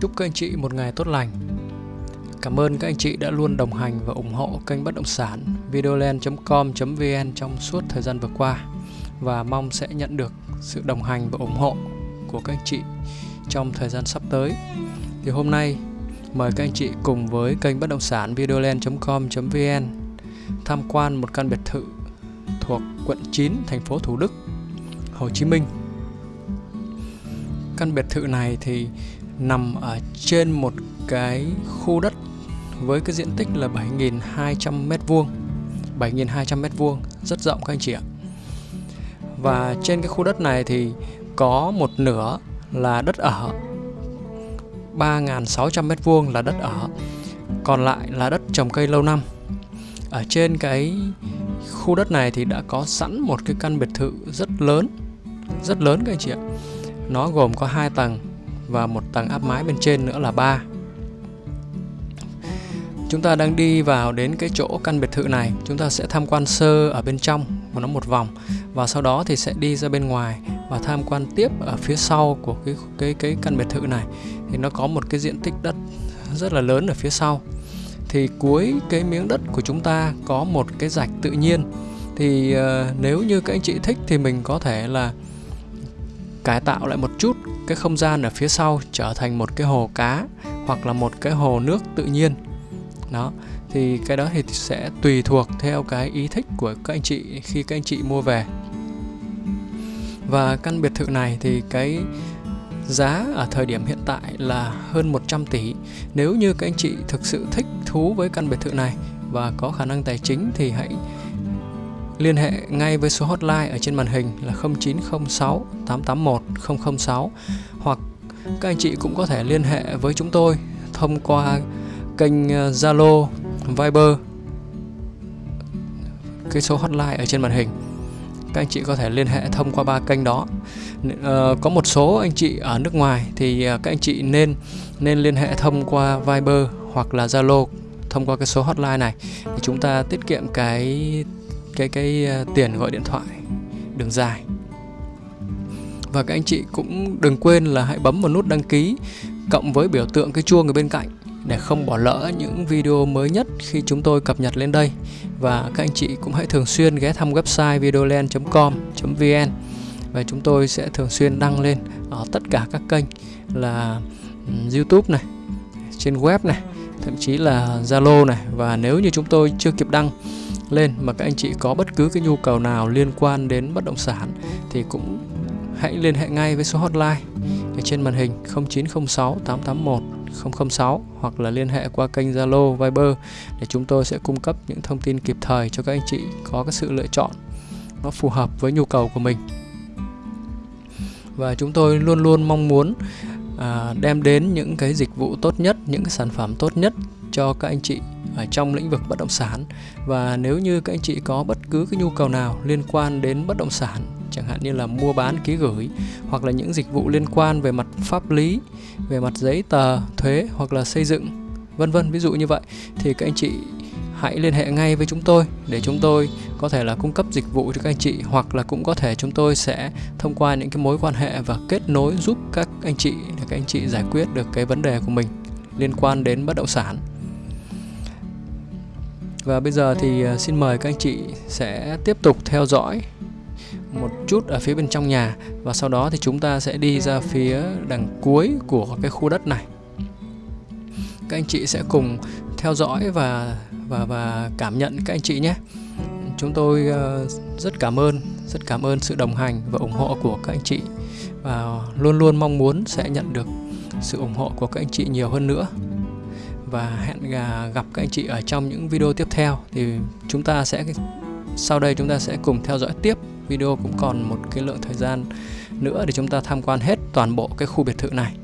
Chúc các anh chị một ngày tốt lành. Cảm ơn các anh chị đã luôn đồng hành và ủng hộ kênh bất động sản videoland.com.vn trong suốt thời gian vừa qua và mong sẽ nhận được sự đồng hành và ủng hộ của các anh chị trong thời gian sắp tới. Thì hôm nay mời các anh chị cùng với kênh bất động sản videoland.com.vn tham quan một căn biệt thự thuộc quận 9 thành phố Thủ Đức, Hồ Chí Minh. Căn biệt thự này thì nằm ở trên một cái khu đất với cái diện tích là 7.200 m2 7.200 m2 rất rộng các anh chị ạ. Và trên cái khu đất này thì có một nửa là đất ở 3.600 m2 là đất ở, còn lại là đất trồng cây lâu năm. Ở trên cái khu đất này thì đã có sẵn một cái căn biệt thự rất lớn rất lớn các anh chị ạ. Nó gồm có hai tầng và một tầng áp mái bên trên nữa là 3 Chúng ta đang đi vào đến cái chỗ căn biệt thự này. Chúng ta sẽ tham quan sơ ở bên trong của nó một vòng. Và sau đó thì sẽ đi ra bên ngoài Và tham quan tiếp ở phía sau của cái cái cái căn biệt thự này. Thì nó có một cái diện tích đất rất là lớn ở phía sau. Thì cuối cái miếng đất của chúng ta có một cái rạch tự nhiên. Thì uh, nếu như các anh chị thích thì mình có thể là cải tạo lại một chút cái không gian ở phía sau trở thành một cái hồ cá hoặc là một cái hồ nước tự nhiên. Đó, thì cái đó thì sẽ tùy thuộc theo cái ý thích của các anh chị khi các anh chị mua về. Và căn biệt thự này thì cái giá ở thời điểm hiện tại là hơn 100 tỷ. Nếu như các anh chị thực sự thích thú với căn biệt thự này và có khả năng tài chính thì hãy liên hệ ngay với số hotline ở trên màn hình là 0906 881 006 hoặc các anh chị cũng có thể liên hệ với chúng tôi thông qua kênh ờ, Zalo, Viber. Cái số hotline ở trên màn hình. Các anh chị có thể liên hệ thông qua ba kênh đó. À, có một số anh chị ở nước ngoài thì ờ, các anh chị nên nên liên hệ thông qua Viber hoặc là Zalo thông qua cái số hotline này thì chúng ta tiết kiệm cái cái cái ờ, tiền gọi điện thoại đường dài. Và các anh chị cũng đừng quên là hãy bấm vào nút đăng ký cộng với biểu tượng cái chuông ở bên cạnh để không bỏ lỡ những video mới nhất khi chúng tôi cập nhật lên đây. Và các anh chị cũng hãy thường xuyên ghé thăm website videoland.com.vn và chúng tôi sẽ thường xuyên đăng lên ở tất cả các kênh là YouTube này, trên web này, thậm chí là Zalo này. Và nếu như chúng tôi chưa kịp đăng lên mà các anh chị có bất cứ cái nhu cầu nào liên quan đến bất động sản thì cũng hãy liên hệ ngay với số hotline ở trên màn hình 0906 881 006 hoặc là liên hệ qua kênh Zalo, Viber để chúng tôi sẽ cung cấp những thông tin kịp thời cho các anh chị có cái sự lựa chọn nó phù hợp với nhu cầu của mình. Và chúng tôi luôn luôn mong muốn à, đem đến những cái dịch vụ tốt nhất, những cái sản phẩm tốt nhất cho các anh chị ở trong lĩnh vực bất động sản. Và nếu như các anh chị có bất cứ cái nhu cầu nào liên quan đến bất động sản, chẳng hạn như là mua bán, ký gửi, hoặc là những dịch vụ liên quan về mặt pháp lý, về mặt giấy tờ, thuế, hoặc là xây dựng, vân vân, ví dụ như vậy, thì các anh chị hãy liên hệ ngay với chúng tôi để chúng tôi có thể là cung cấp dịch vụ cho các anh chị, hoặc là cũng có thể chúng tôi sẽ thông qua những cái mối quan hệ và kết nối giúp các anh chị để các anh chị giải quyết được cái vấn đề của mình liên quan đến bất động sản và bây giờ thì à, xin mời các anh chị sẽ tiếp tục theo dõi một chút ở phía bên trong nhà. Và sau đó thì chúng ta sẽ đi ra phía đằng cuối của cái khu đất này. Các anh chị sẽ cùng theo dõi và và và cảm nhận các anh chị nhé. Chúng tôi à, rất cảm ơn, rất cảm ơn sự đồng hành và ủng hộ của các anh chị. Và luôn luôn mong muốn sẽ nhận được sự ủng hộ của các anh chị nhiều hơn nữa và hẹn gặp các anh chị ở trong những video tiếp theo. Thì chúng ta sẽ, sau đây chúng ta sẽ cùng theo dõi tiếp. Video cũng còn một cái lượng thời gian nữa để chúng ta tham quan hết toàn bộ cái khu biệt thự này.